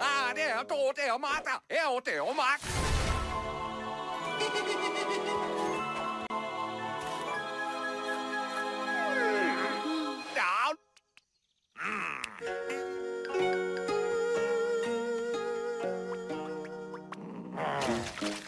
ah, der, do, der, mata, eu, der, mata. Down. Mm. うん。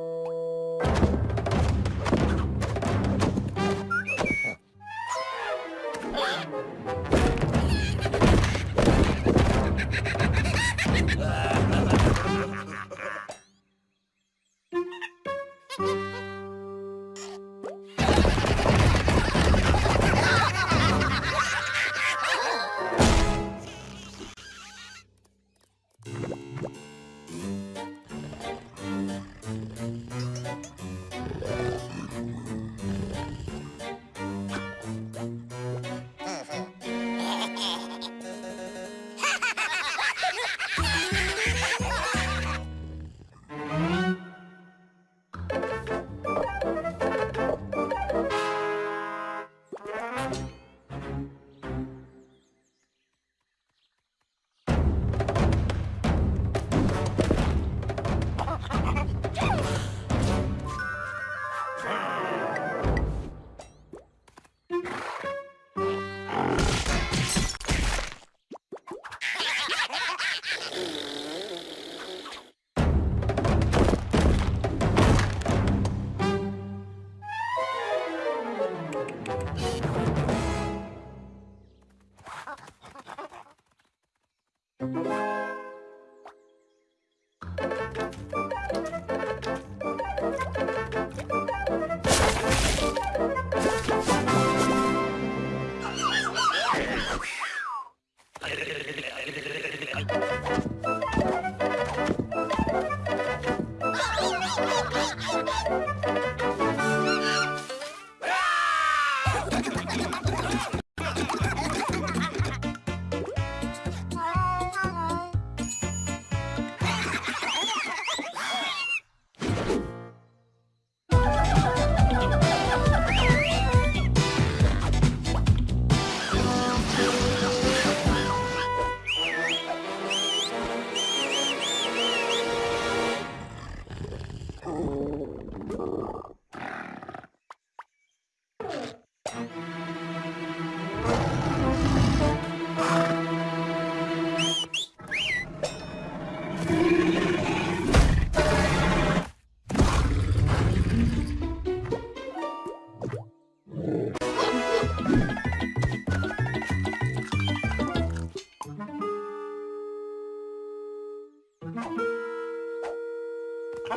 you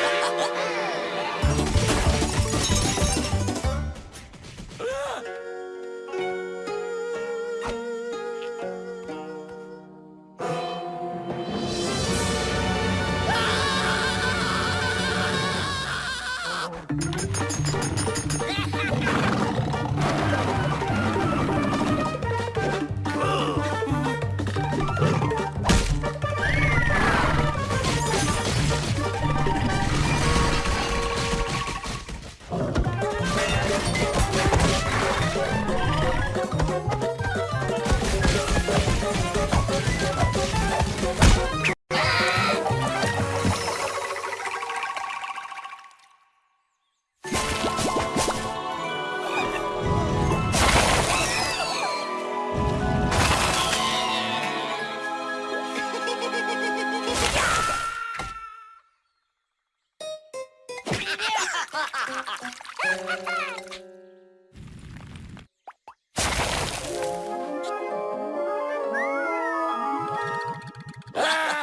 うん。